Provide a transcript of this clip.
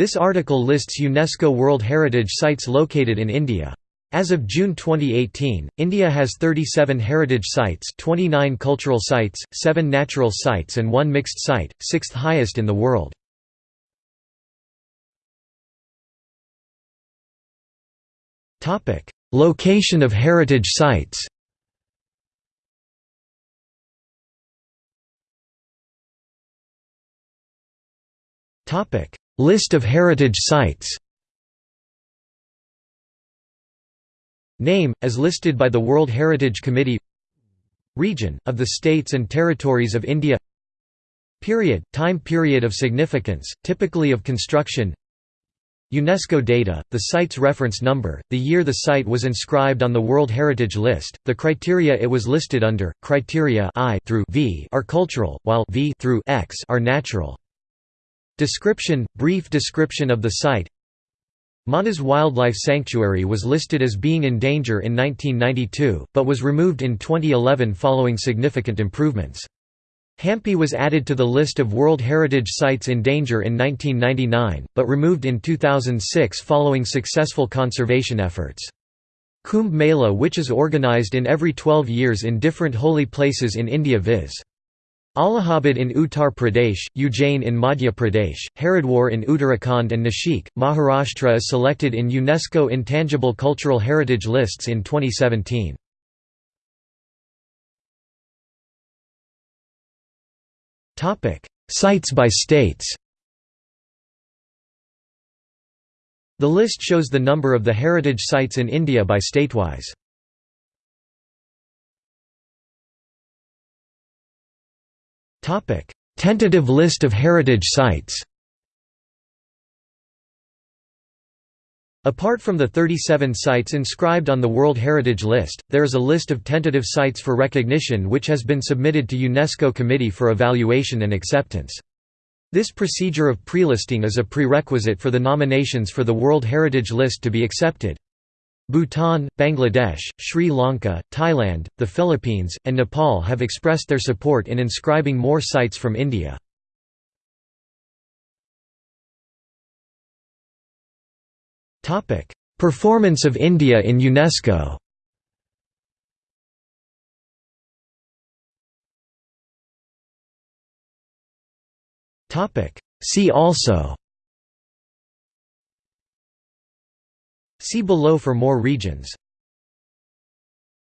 This article lists UNESCO World Heritage Sites located in India. As of June 2018, India has 37 heritage sites 29 cultural sites, 7 natural sites and 1 mixed site, sixth highest in the world. Location of heritage sites List of heritage sites. Name, as listed by the World Heritage Committee. Region, of the States and Territories of India. Period, time period of significance, typically of construction. UNESCO data, the site's reference number, the year the site was inscribed on the World Heritage List, the criteria it was listed under, criteria I through v are cultural, while v through x are natural. Description, brief description of the site Manas Wildlife Sanctuary was listed as being in danger in 1992, but was removed in 2011 following significant improvements. Hampi was added to the list of World Heritage Sites in danger in 1999, but removed in 2006 following successful conservation efforts. Kumbh Mela which is organized in every 12 years in different holy places in India viz. Allahabad in Uttar Pradesh, Ujjain in Madhya Pradesh, Haridwar in Uttarakhand and Nashik, Maharashtra is selected in UNESCO Intangible Cultural Heritage lists in 2017. Sites by states The list shows the number of the heritage sites in India by statewise. Tentative list of heritage sites. Apart from the 37 sites inscribed on the World Heritage List, there is a list of tentative sites for recognition which has been submitted to UNESCO Committee for evaluation and acceptance. This procedure of prelisting is a prerequisite for the nominations for the World Heritage List to be accepted. Bhutan, Bangladesh, Sri Lanka, Thailand, the Philippines, and Nepal have expressed their support in inscribing more sites from India. Performance of India in UNESCO See also See below for more regions